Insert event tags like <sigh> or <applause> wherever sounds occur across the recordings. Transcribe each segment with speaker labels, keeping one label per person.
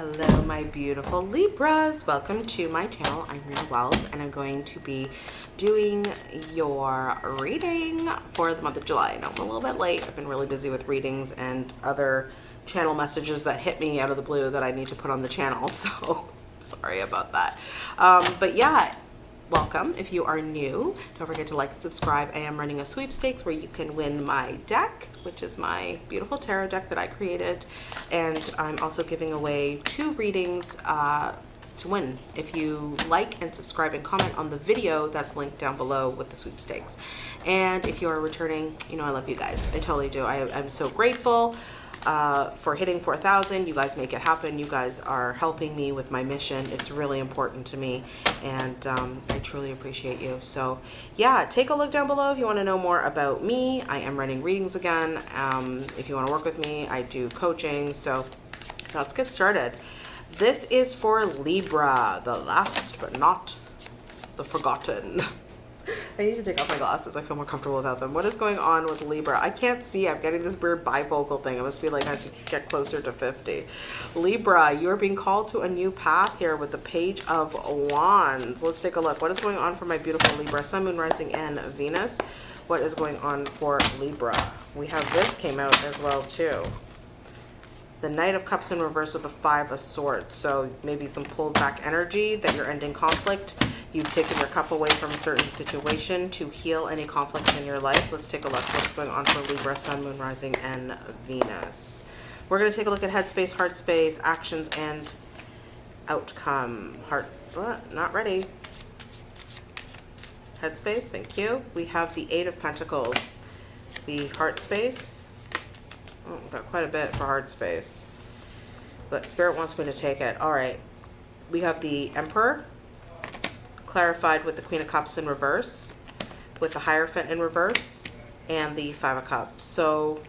Speaker 1: Hello, my beautiful Libras. Welcome to my channel. I'm Rita Wells, and I'm going to be doing your reading for the month of July. I know I'm a little bit late. I've been really busy with readings and other channel messages that hit me out of the blue that I need to put on the channel. <laughs> So sorry about that. Um, but yeah, welcome. If you are new don't forget to like and subscribe. I am running a sweepstakes where you can win my deck which is my beautiful tarot deck that i created. And i'm also giving away two readings uh, to win. If you like and subscribe and comment on the video that's linked down below with the sweepstakes. And if you are returning you know i love you guys. I totally do. I, i'm so grateful uh, for hitting 4,000. You guys make it happen. You guys are helping me with my mission. It's really important to me, and um, I truly appreciate you. So, yeah, take a look down below if you want to know more about me. I am running readings again. Um, if you want to work with me, I do coaching. So, let's get started. This is for Libra, the last but not the forgotten. <laughs> I need to take off my glasses. I feel more comfortable without them. What is going on with Libra? I can't see. I'm getting this weird bifocal thing. It must be like I should get closer to 50. Libra, you're being called to a new path here with the Page of Wands. Let's take a look. What is going on for my beautiful Libra? Sun, Moon, Rising, and Venus. What is going on for Libra? We have this came out as well too the Knight of Cups in reverse with the Five of Swords. So maybe some pulled back energy that you're ending conflict. You've taken your cup away from a certain situation to heal any conflict in your life. Let's take a look what's going on for Libra, Sun, Moon, Rising, and Venus. We're going to take a look at headspace, heart space, actions, and outcome. Heart, uh, not ready. Headspace, thank you. We have the Eight of Pentacles, the heart space, Oh, got quite a bit for heart space. But Spirit wants me to take it. All right. We have the Emperor, clarified with the Queen of Cups in reverse, with the Hierophant in reverse, and the Five of Cups. So,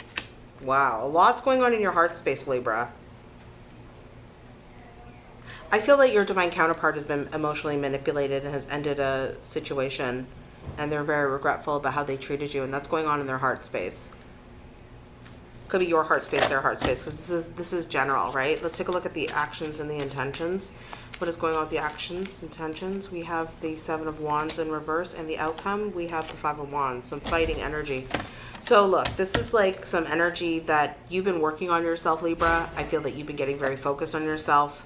Speaker 1: wow. A lot's going on in your heart space, Libra. I feel that your divine counterpart has been emotionally manipulated and has ended a situation and they're very regretful about how they treated you and that's going on in their heart space could be your heart space, their heart space, because this is this is general, right? Let's take a look at the actions and the intentions. What is going on with the actions, intentions? We have the Seven of Wands in reverse, and the outcome, we have the Five of Wands, some fighting energy. So look, this is like some energy that you've been working on yourself, Libra. I feel that you've been getting very focused on yourself.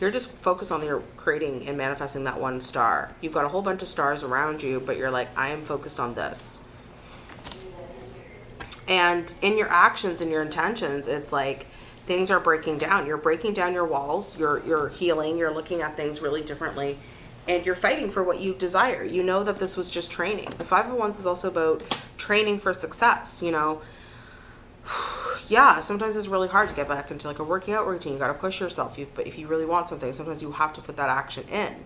Speaker 1: You're just focused on your creating and manifesting that one star. You've got a whole bunch of stars around you, but you're like, I am focused on this and in your actions and your intentions it's like things are breaking down. You're breaking down your walls. You're you're healing. You're looking at things really differently. And you're fighting for what you desire. You know that this was just training. The five of wands is also about training for success you know? <sighs> Yeah sometimes it's really hard to get back into like a working out routine. You got to push yourself. You but if you really want something sometimes you have to put that action in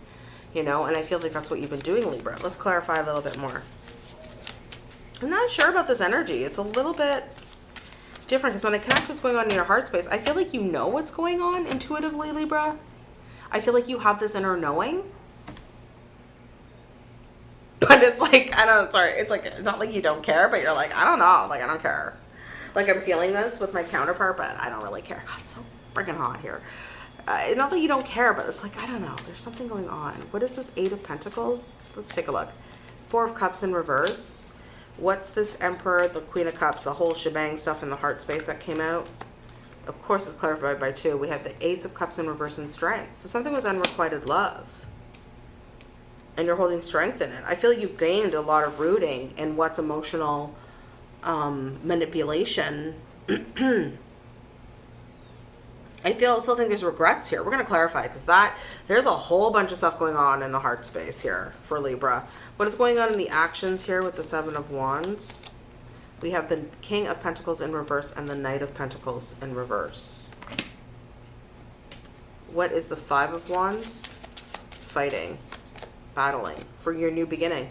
Speaker 1: you know? And i feel like that's what you've been doing libra. Let's clarify a little bit more I'm not sure about this energy. It's a little bit different because when I connect what's going on in your heart space, I feel like you know what's going on intuitively, Libra. I feel like you have this inner knowing. But it's like, I don't, sorry, it's like, it's not like you don't care, but you're like, I don't know, like, I don't care. Like, I'm feeling this with my counterpart, but I don't really care. <laughs> God, it's so freaking hot here. Uh, not that you don't care, but it's like, I don't know, there's something going on. What is this Eight of Pentacles? Let's take a look. Four of Cups in reverse What's this Emperor, the Queen of Cups, the whole shebang stuff in the heart space that came out? Of course, it's clarified by two. We have the Ace of Cups in reverse and strength. So something was unrequited love. And you're holding strength in it. I feel like you've gained a lot of rooting in what's emotional um, manipulation <clears throat> I feel still think there's regrets here. We're going to clarify because that there's a whole bunch of stuff going on in the heart space here for Libra. What is going on in the actions here with the Seven of Wands? We have the King of Pentacles in reverse and the Knight of Pentacles in reverse. What is the Five of Wands? Fighting, battling for your new beginning.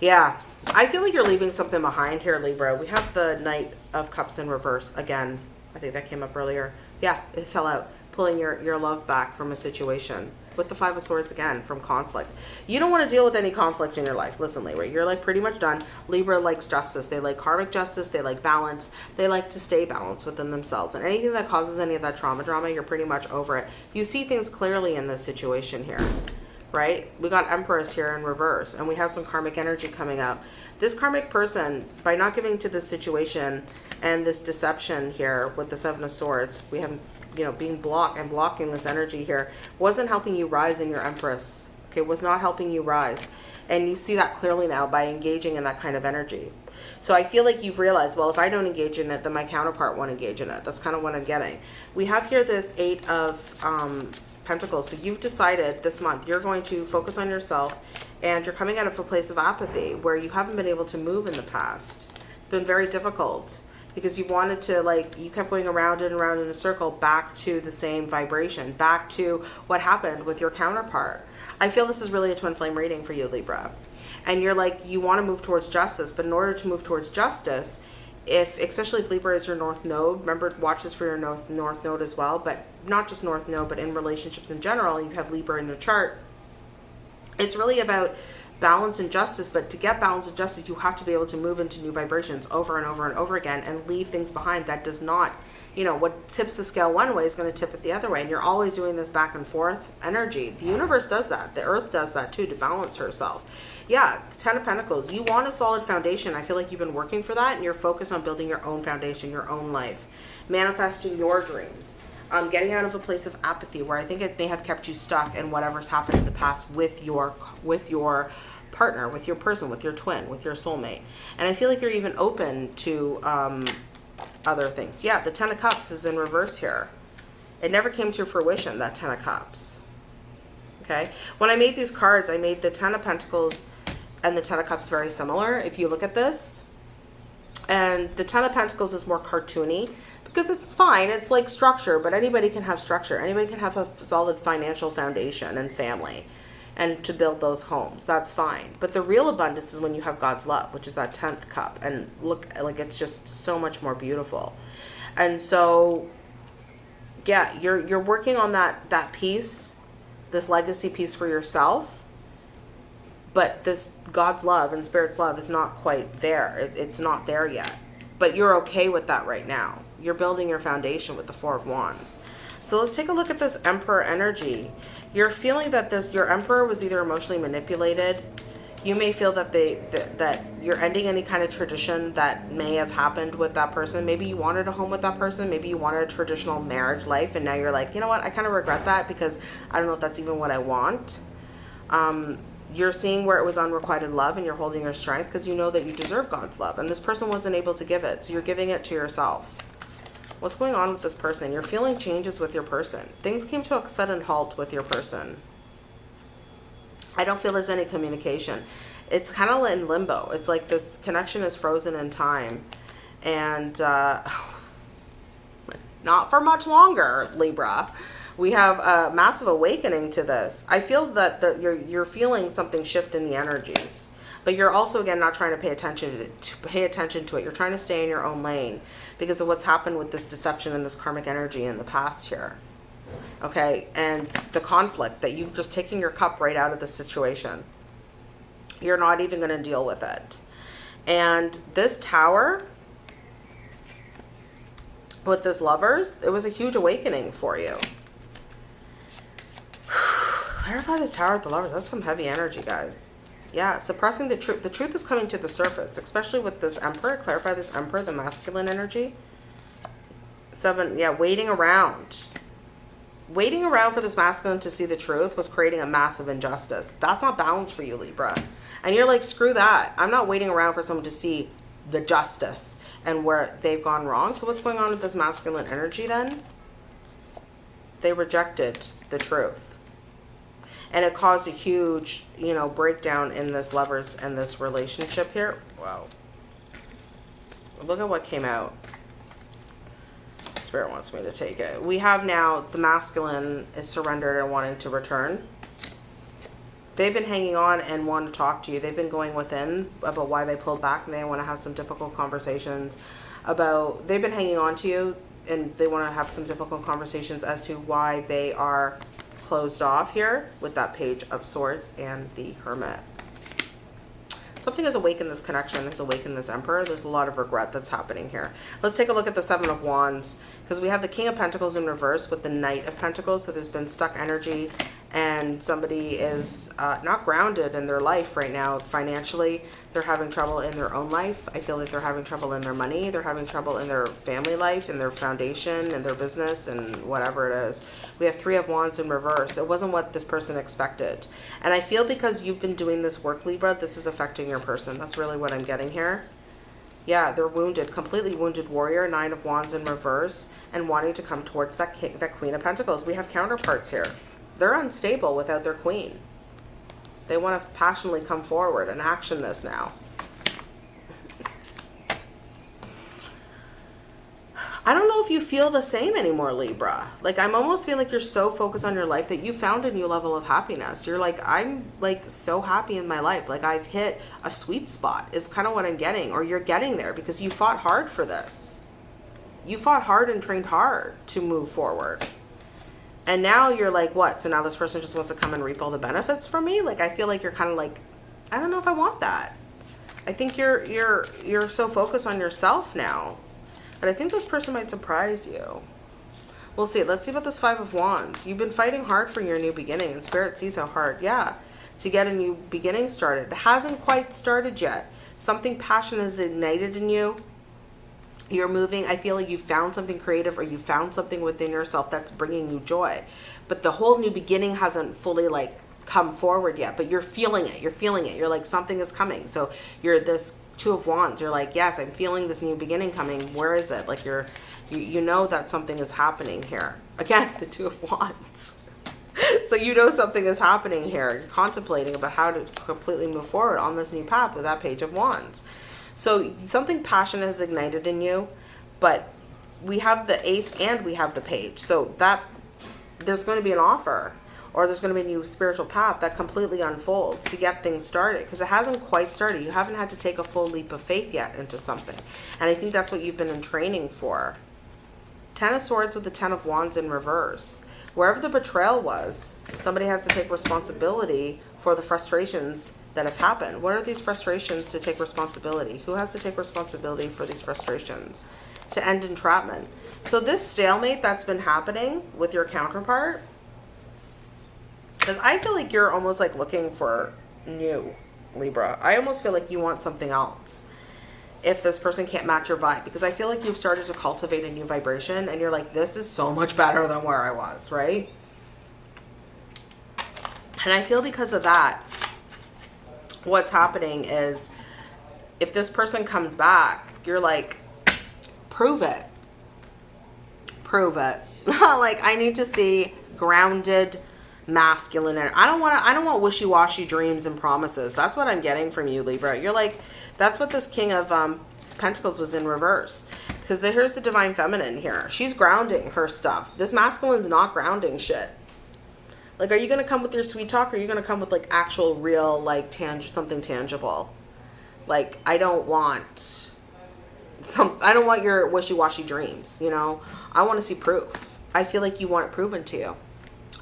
Speaker 1: Yeah, I feel like you're leaving something behind here, Libra. We have the Knight of Cups in reverse again. I think that came up earlier yeah, it fell out. pulling your, your love back from a situation. With the Five of Swords again, from conflict. You don't want to deal with any conflict in your life. Listen, Libra, you're like pretty much done. Libra likes justice. They like karmic justice. They like balance. They like to stay balanced within themselves. And anything that causes any of that trauma drama, you're pretty much over it. You see things clearly in this situation here right? We got Empress here in reverse, and we have some karmic energy coming up. This karmic person, by not giving to this situation and this deception here with the Seven of Swords, we have, you know, being blocked and blocking this energy here, wasn't helping you rise in your Empress. Okay, was not helping you rise. And you see that clearly now by engaging in that kind of energy. So I feel like you've realized, well, if I don't engage in it, then my counterpart won't engage in it. That's kind of what I'm getting. We have here this Eight of um, Pentacles. So you've decided this month you're going to focus on yourself and you're coming out of a place of apathy where you haven't been able to move in the past. It's been very difficult because you wanted to like you kept going around and around in a circle back to the same vibration, back to what happened with your counterpart. I feel this is really a twin flame reading for you, Libra. And you're like, you want to move towards justice, but in order to move towards justice, if especially if Libra is your north node, remember watch this for your north north node as well, but not just north node, but in relationships in general, you have Libra in your chart. It's really about balance and justice, but to get balance and justice, you have to be able to move into new vibrations over and over and over again and leave things behind that does not, you know, what tips the scale one way is going to tip it the other way. And you're always doing this back and forth energy. The universe does that. The earth does that too to balance herself yeah, Ten of Pentacles. You want a solid foundation. I feel like you've been working for that and you're focused on building your own foundation, your own life, manifesting your dreams. Um, getting out of a place of apathy where I think it may have kept you stuck in whatever's happened in the past with your with your partner, with your person, with your twin, with your soulmate. And I feel like you're even open to um, other things. Yeah, the Ten of Cups is in reverse here. It never came to fruition, that Ten of Cups. Okay. When I made these cards, I made the Ten of Pentacles and the Ten of Cups very similar if you look at this. And the Ten of Pentacles is more cartoony because it's fine. It's like structure, but anybody can have structure. Anybody can have a solid financial foundation and family and to build those homes. That's fine. But the real abundance is when you have God's love, which is that 10th cup. And look, like it's just so much more beautiful. And so, yeah, you're, you're working on that, that piece, this legacy piece for yourself but this God's love and Spirit's love is not quite there. It, it's not there yet. But you're okay with that right now. You're building your foundation with the Four of Wands. So let's take a look at this Emperor energy. You're feeling that this your Emperor was either emotionally manipulated. You may feel that they that, you're ending any kind of tradition that may have happened with that person. Maybe you wanted a home with that person. Maybe you wanted a traditional marriage life, and now you're like, you know what? I kind of regret that because I don't know if that's even what I want. Um, you're seeing where it was unrequited love and you're holding your strength because you know that you deserve God's love and this person wasn't able to give it. So you're giving it to yourself. What's going on with this person? You're feeling changes with your person. Things came to a sudden halt with your person. I don't feel there's any communication. It's kind of in limbo. It's like this connection is frozen in time. And uh, <sighs> not for much longer, Libra we have a massive awakening to this. I feel that the, you're, you're feeling something shift in the energies, but you're also, again, not trying to pay attention to, to pay attention to it. You're trying to stay in your own lane because of what's happened with this deception and this karmic energy in the past here. Okay. And the conflict that you just taking your cup right out of the situation. You're not even going to deal with it. And this tower, with this lovers, it was a huge awakening for you. <sighs> Clarify this tower with the lovers. That's some heavy energy, guys. Yeah, suppressing the truth. The truth is coming to the surface, especially with this emperor. Clarify this emperor, the masculine energy. Seven, yeah, waiting around. Waiting around for this masculine to see the truth was creating a massive injustice. That's not balanced for you, Libra. And you're like, screw that. I'm not waiting around for someone to see the justice and where they've gone wrong. So what's going on with this masculine energy then? They rejected the truth and it caused a huge you know breakdown in this lovers and this relationship here wow look at what came out spirit wants me to take it. We have now the masculine is surrendered and wanting to return. They've been hanging on and want to talk to you. They've been going within about why they pulled back and they want to have some difficult conversations about they've been hanging on to you and they want to have some difficult conversations as to why they are closed off here with that page of swords and the hermit something has awakened this connection has awakened this emperor there's a lot of regret that's happening here. Let's take a look at the seven of wands because we have the king of pentacles in reverse with the knight of pentacles so there's been stuck energy and somebody is uh, not grounded in their life right now. Financially they're having trouble in their own life. I feel like they're having trouble in their money. They're having trouble in their family life in their foundation and their business and whatever it is. We have three of wands in reverse. It wasn't what this person expected. And i feel because you've been doing this work libra this is affecting your person. That's really what i'm getting here. Yeah, they're wounded, completely wounded warrior, nine of wands in reverse, and wanting to come towards that king, that queen of pentacles. We have counterparts here. They're unstable without their queen. They want to passionately come forward and action this now. I don't know if you feel the same anymore, Libra. Like, I'm almost feeling like you're so focused on your life that you found a new level of happiness. You're like, I'm like so happy in my life. Like, I've hit a sweet spot, is kind of what I'm getting. Or you're getting there because you fought hard for this. You fought hard and trained hard to move forward and now you're like what? So now this person just wants to come and reap all the benefits from me? Like i feel like you're kind of like i don't know if i want that. I think you're you're you're so focused on yourself now. But i think this person might surprise you. We'll see. Let's see about this five of wands. You've been fighting hard for your new beginning. And spirit sees how hard yeah to get a new beginning started. It hasn't quite started yet. Something passion is ignited in you you're moving i feel like you found something creative or you found something within yourself that's bringing you joy. But the whole new beginning hasn't fully like come forward yet but you're feeling it you're feeling it. You're like something is coming. So you're this two of wands. You're like yes i'm feeling this new beginning coming. Where is it? Like you're you, you know that something is happening here. Again <laughs> the two of wands. <laughs> So you know something is happening here. You're contemplating about how to completely move forward on this new path with that page of wands so something passionate has ignited in you, but we have the ace and we have the page. So that there's going to be an offer or there's going to be a new spiritual path that completely unfolds to get things started because it hasn't quite started. You haven't had to take a full leap of faith yet into something. And I think that's what you've been in training for. Ten of Swords with the Ten of Wands in reverse. Wherever the betrayal was, somebody has to take responsibility for the frustrations that have happened? What are these frustrations to take responsibility? Who has to take responsibility for these frustrations? To end entrapment. So this stalemate that's been happening with your counterpart, because I feel like you're almost like looking for new, Libra. I almost feel like you want something else if this person can't match your vibe because I feel like you've started to cultivate a new vibration and you're like, this is so much better than where I was, right? And I feel because of that, what's happening is if this person comes back, you're like, prove it. Prove it. <laughs> like I need to see grounded masculine and I don't want to I don't want wishy-washy dreams and promises. That's what I'm getting from you, Libra. You're like that's what this king of um pentacles was in reverse because here's the divine feminine here. She's grounding her stuff. This masculine's not grounding shit. Like, are you going to come with your sweet talk or are you going to come with like actual real, like tang something tangible? Like, I don't want some, I don't want your wishy-washy dreams, you know? I want to see proof. I feel like you want it proven to you.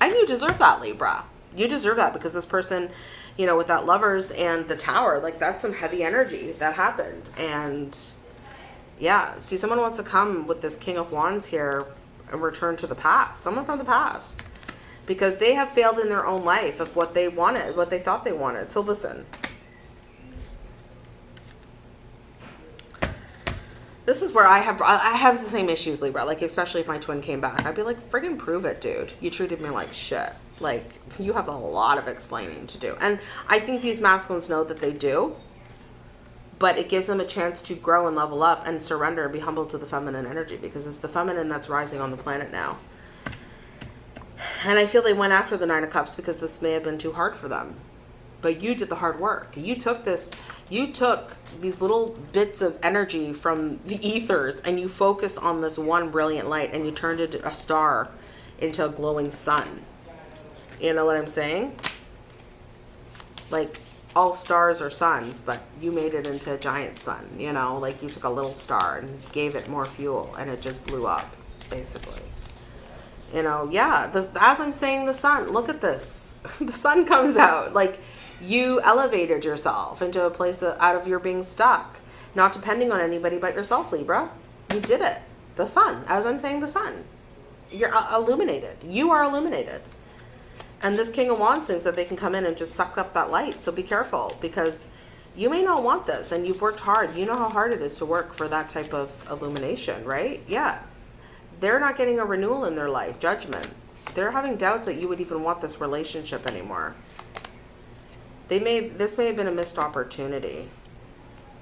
Speaker 1: And you deserve that, Libra. You deserve that because this person, you know, with that lovers and the tower, like that's some heavy energy that happened. And yeah, see, someone wants to come with this King of Wands here and return to the past. Someone from the past because they have failed in their own life of what they wanted, what they thought they wanted. So listen. This is where I have I have the same issues, Libra. Like especially if my twin came back, I'd be like, friggin' prove it, dude. You treated me like shit. Like you have a lot of explaining to do, and I think these masculines know that they do. But it gives them a chance to grow and level up and surrender and be humble to the feminine energy because it's the feminine that's rising on the planet now. And I feel they went after the Nine of Cups because this may have been too hard for them. But you did the hard work. You took this, you took these little bits of energy from the ethers and you focused on this one brilliant light and you turned it a star into a glowing sun. You know what I'm saying? Like all stars are suns, but you made it into a giant sun, you know, like you took a little star and gave it more fuel and it just blew up. basically. You know, yeah, the, as I'm saying, the sun, look at this. <laughs> the sun comes out. Like, you elevated yourself into a place of, out of your being stuck, not depending on anybody but yourself, Libra. You did it. The sun, as I'm saying, the sun. You're uh, illuminated. You are illuminated. And this King of Wands thinks that they can come in and just suck up that light. So be careful because you may not want this and you've worked hard. You know how hard it is to work for that type of illumination, right? Yeah. They're not getting a renewal in their life, judgment. They're having doubts that you would even want this relationship anymore. They may, this may have been a missed opportunity,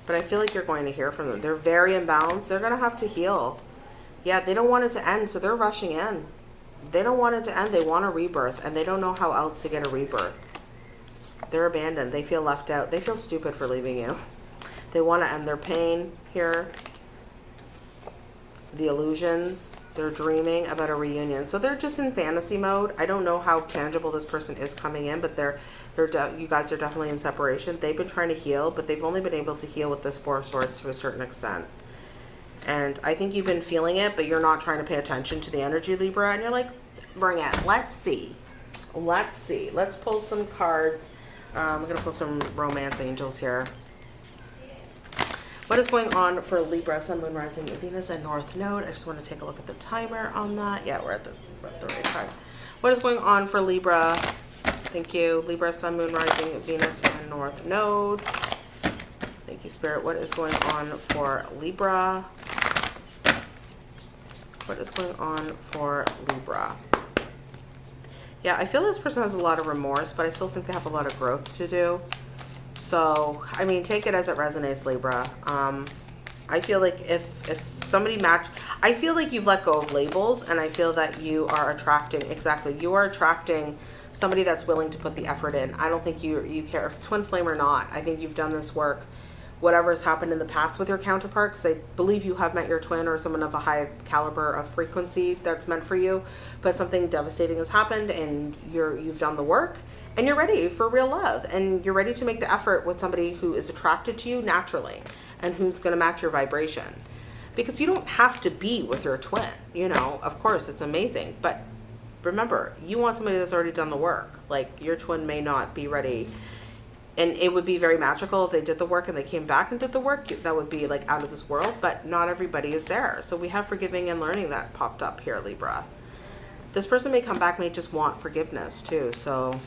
Speaker 1: but I feel like you're going to hear from them. They're very imbalanced. They're going to have to heal. Yeah, they don't want it to end, so they're rushing in. They don't want it to end. They want a rebirth, and they don't know how else to get a rebirth. They're abandoned. They feel left out. They feel stupid for leaving you. They want to end their pain here. The illusions. They're dreaming about a reunion. So they're just in fantasy mode. I don't know how tangible this person is coming in, but they're, they're you guys are definitely in separation. They've been trying to heal, but they've only been able to heal with this Four of Swords to a certain extent. And I think you've been feeling it, but you're not trying to pay attention to the energy, Libra. And you're like, bring it. Let's see. Let's see. Let's pull some cards. Um, I'm going to pull some romance angels here. What is going on for Libra, Sun, Moon, Rising, Venus, and North Node? I just want to take a look at the timer on that. Yeah, we're at the, we're at the right time. What is going on for Libra? Thank you. Libra, Sun, Moon, Rising, Venus, and North Node. Thank you, Spirit. What is going on for Libra? What is going on for Libra? Yeah, I feel this person has a lot of remorse, but I still think they have a lot of growth to do. So, I mean, take it as it resonates, Libra. Um, I feel like if, if somebody match, I feel like you've let go of labels and I feel that you are attracting, exactly, you are attracting somebody that's willing to put the effort in. I don't think you, you care if twin flame or not. I think you've done this work whatever has happened in the past with your counterpart because I believe you have met your twin or someone of a high caliber of frequency that's meant for you but something devastating has happened and you're you've done the work and you're ready for real love and you're ready to make the effort with somebody who is attracted to you naturally and who's going to match your vibration. Because you don't have to be with your twin you know? Of course it's amazing but remember you want somebody that's already done the work. Like your twin may not be ready and it would be very magical if they did the work and they came back and did the work. That would be like out of this world but not everybody is there. So we have forgiving and learning that popped up here libra. This person may come back may just want forgiveness too so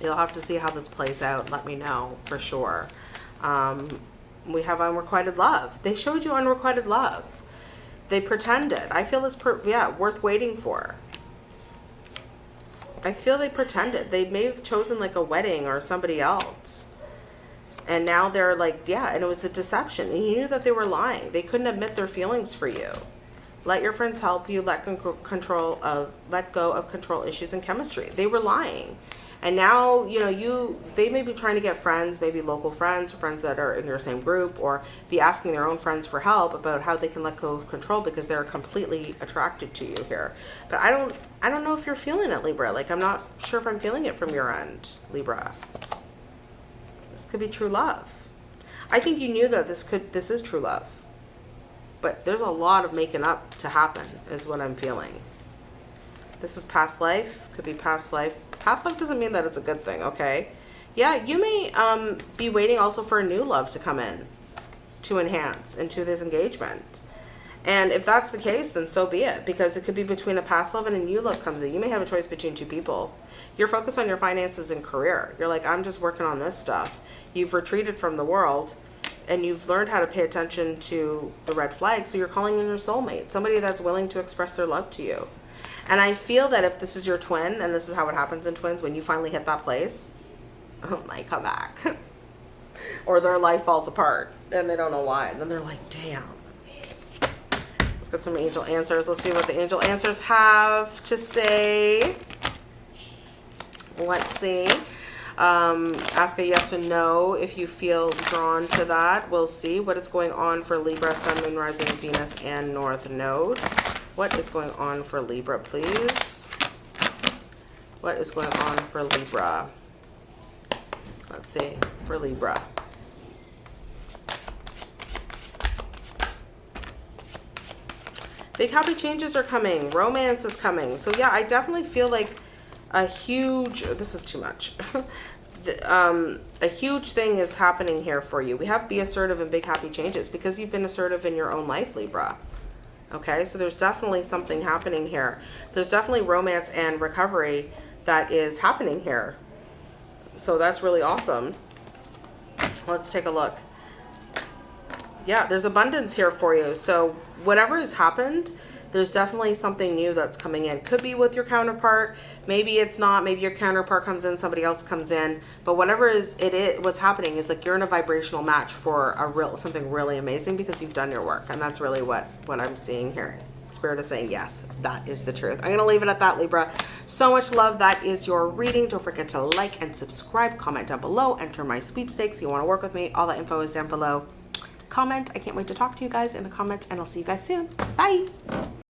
Speaker 1: you'll have to see how this plays out let me know for sure um, we have unrequited love they showed you unrequited love they pretended i feel this per yeah worth waiting for I feel they pretended. They may have chosen like a wedding or somebody else. And now they're like, yeah, and it was a deception. And you knew that they were lying. They couldn't admit their feelings for you. Let your friends help you let control of let go of control issues and chemistry. They were lying. And now, you know, you they may be trying to get friends, maybe local friends, friends that are in your same group, or be asking their own friends for help about how they can let go of control because they're completely attracted to you here. But I don't I don't know if you're feeling it, Libra. Like I'm not sure if I'm feeling it from your end, Libra. This could be true love. I think you knew that this could this is true love. But there's a lot of making up to happen is what I'm feeling. This is past life, could be past life Past love doesn't mean that it's a good thing, okay? Yeah, you may um, be waiting also for a new love to come in to enhance into this engagement. And if that's the case, then so be it. Because it could be between a past love and a new love comes in. You may have a choice between two people. You're focused on your finances and career. You're like, I'm just working on this stuff. You've retreated from the world and you've learned how to pay attention to the red flag. So you're calling in your soulmate, somebody that's willing to express their love to you. And I feel that if this is your twin, and this is how it happens in twins, when you finally hit that place, it might come back. <laughs> or their life falls apart and they don't know why. And then they're like, damn. Let's get some angel answers. Let's see what the angel answers have to say. Let's see. Um, ask a yes or no if you feel drawn to that. We'll see what is going on for Libra, Sun, Moon, Rising, Venus, and North Node. What is going on for Libra, please? What is going on for Libra? Let's see, for Libra. Big happy changes are coming. Romance is coming. So yeah, I definitely feel like a huge, this is too much. <laughs> The, um, a huge thing is happening here for you. We have be assertive and big happy changes because you've been assertive in your own life, Libra. Okay, so there's definitely something happening here. There's definitely romance and recovery that is happening here. So that's really awesome. Let's take a look. Yeah, there's abundance here for you. So whatever has happened, there's definitely something new that's coming in. Could be with your counterpart. Maybe it's not. Maybe your counterpart comes in, somebody else comes in. But whatever is it is, what's happening is like you're in a vibrational match for a real something really amazing because you've done your work, and that's really what what I'm seeing here. Spirit is saying yes, that is the truth. I'm gonna leave it at that, Libra. So much love. That is your reading. Don't forget to like and subscribe. Comment down below. Enter my sweepstakes. You want to work with me? All that info is down below. Comment. I can't wait to talk to you guys in the comments, and I'll see you guys soon. Bye.